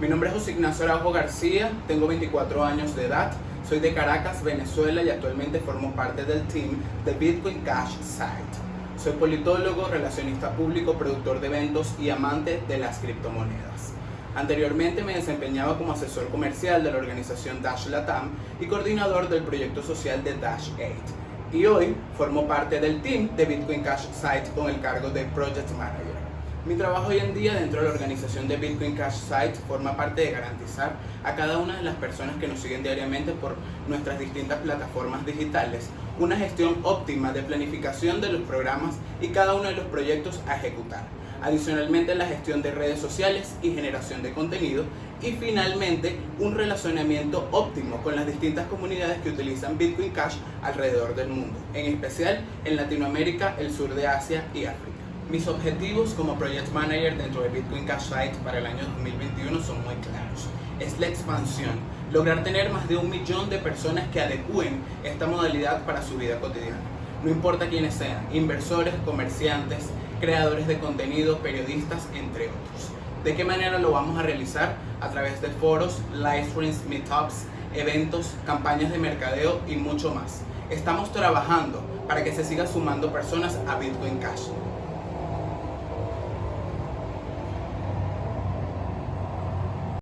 Mi nombre es José Ignacio Araujo García, tengo 24 años de edad, soy de Caracas, Venezuela y actualmente formo parte del team de Bitcoin Cash Site. Soy politólogo, relacionista público, productor de eventos y amante de las criptomonedas. Anteriormente me desempeñaba como asesor comercial de la organización Dash Latam y coordinador del proyecto social de Dash 8. Y hoy formo parte del team de Bitcoin Cash Site con el cargo de Project Manager. Mi trabajo hoy en día dentro de la organización de Bitcoin Cash Site forma parte de garantizar a cada una de las personas que nos siguen diariamente por nuestras distintas plataformas digitales una gestión óptima de planificación de los programas y cada uno de los proyectos a ejecutar. Adicionalmente la gestión de redes sociales y generación de contenido y finalmente un relacionamiento óptimo con las distintas comunidades que utilizan Bitcoin Cash alrededor del mundo, en especial en Latinoamérica, el sur de Asia y África. Mis objetivos como Project Manager dentro de Bitcoin Cash Site para el año 2021 son muy claros. Es la expansión, lograr tener más de un millón de personas que adecúen esta modalidad para su vida cotidiana. No importa quiénes sean, inversores, comerciantes, creadores de contenido, periodistas, entre otros. ¿De qué manera lo vamos a realizar? A través de foros, live streams, meetups, eventos, campañas de mercadeo y mucho más. Estamos trabajando para que se sigan sumando personas a Bitcoin Cash.